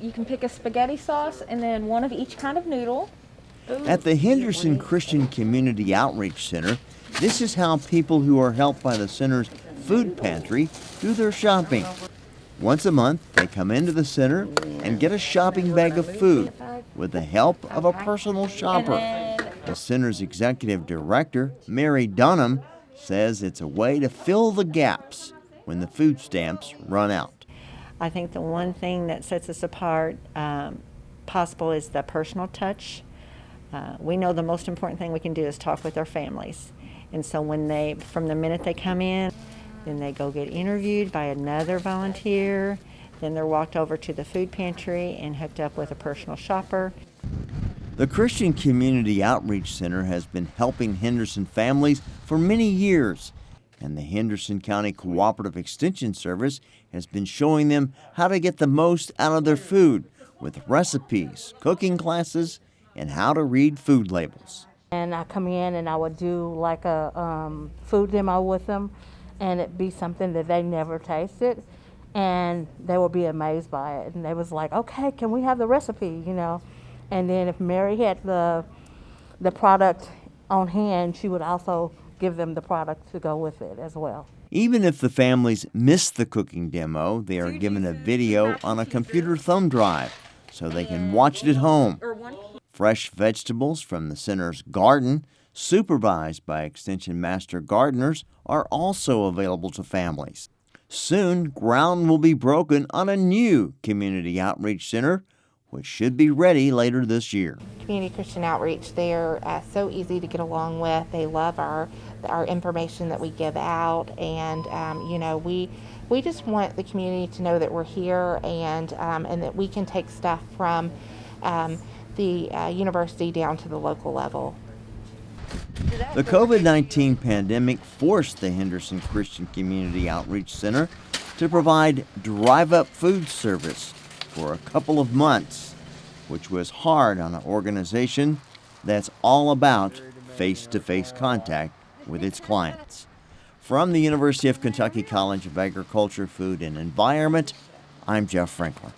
you can pick a spaghetti sauce and then one of each kind of noodle. At the Henderson Christian Community Outreach Center, this is how people who are helped by the center's food pantry do their shopping. Once a month, they come into the center and get a shopping bag of food with the help of a personal shopper. The center's executive director, Mary Dunham, says it's a way to fill the gaps when the food stamps run out. I think the one thing that sets us apart um, possible is the personal touch. Uh, we know the most important thing we can do is talk with our families. And so when they, from the minute they come in, then they go get interviewed by another volunteer. Then they're walked over to the food pantry and hooked up with a personal shopper. The Christian Community Outreach Center has been helping Henderson families for many years, and the Henderson County Cooperative Extension Service has been showing them how to get the most out of their food with recipes, cooking classes, and how to read food labels. And I come in and I would do like a um, food demo with them, and it'd be something that they never tasted, and they would be amazed by it. And they was like, "Okay, can we have the recipe?" You know. And then if Mary had the the product on hand, she would also give them the product to go with it as well. Even if the families miss the cooking demo, they are given a video on a computer thumb drive so they can watch it at home. Fresh vegetables from the center's garden, supervised by Extension Master gardeners, are also available to families. Soon, ground will be broken on a new community outreach center, which should be ready later this year. Community Christian Outreach, they're uh, so easy to get along with. They love our our information that we give out, and um, you know we we just want the community to know that we're here and um, and that we can take stuff from um, the uh, university down to the local level. The COVID 19 pandemic forced the Henderson Christian Community Outreach Center to provide drive up food service for a couple of months, which was hard on an organization that's all about face to face contact with its clients. From the University of Kentucky College of Agriculture, Food, and Environment, I'm Jeff Franklin.